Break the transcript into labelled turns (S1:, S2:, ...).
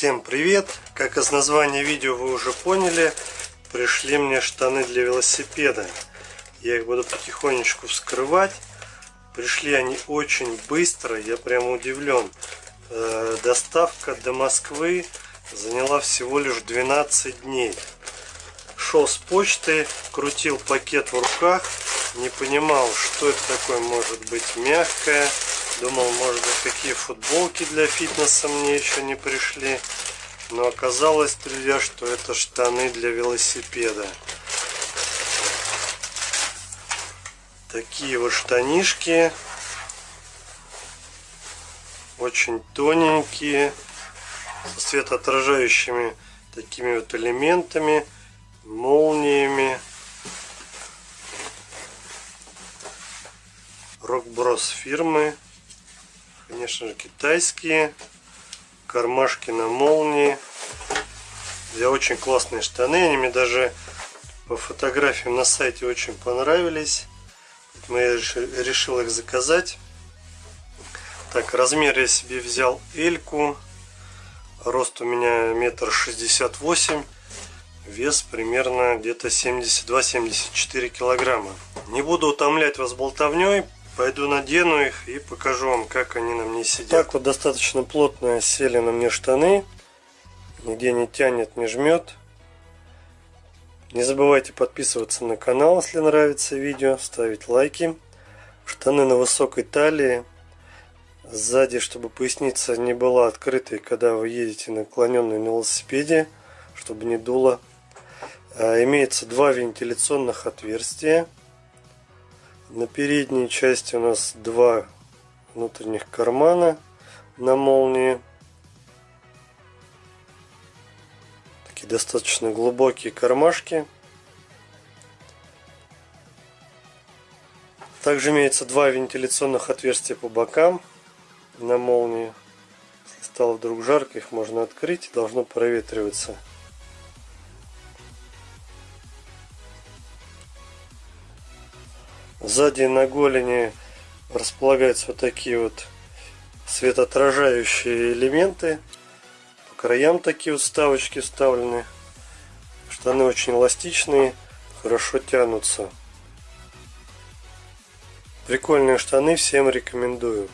S1: Всем привет! Как из названия видео вы уже поняли, пришли мне штаны для велосипеда. Я их буду потихонечку вскрывать. Пришли они очень быстро, я прям удивлен. Э, доставка до Москвы заняла всего лишь 12 дней. Шел с почты, крутил пакет в руках, не понимал, что это такое может быть мягкое Думал, может быть, какие футболки для фитнеса мне еще не пришли. Но оказалось, друзья, что это штаны для велосипеда. Такие вот штанишки. Очень тоненькие. Со светоотражающими такими вот элементами. Молниями. Рокброс фирмы конечно же, китайские. Кармашки на молнии. Я очень классные штаны. Они мне даже по фотографиям на сайте очень понравились. Мы решил их заказать. Так, размер я себе взял Эльку. Рост у меня метр шестьдесят восемь. Вес примерно где-то 72-74 килограмма. Не буду утомлять вас болтовней. Пойду надену их и покажу вам, как они на мне сидят. Так вот достаточно плотно сели на мне штаны. Нигде не тянет, не жмет. Не забывайте подписываться на канал, если нравится видео, ставить лайки. Штаны на высокой талии. Сзади, чтобы поясница не была открытой, когда вы едете наклоненной на велосипеде, чтобы не дуло. А, имеется два вентиляционных отверстия. На передней части у нас два внутренних кармана на молнии. Такие достаточно глубокие кармашки. Также имеется два вентиляционных отверстия по бокам на молнии. Если стало вдруг жарко, их можно открыть, должно проветриваться. Сзади на голени располагаются вот такие вот светоотражающие элементы. По краям такие вот вставочки вставлены. Штаны очень эластичные, хорошо тянутся. Прикольные штаны, всем рекомендую.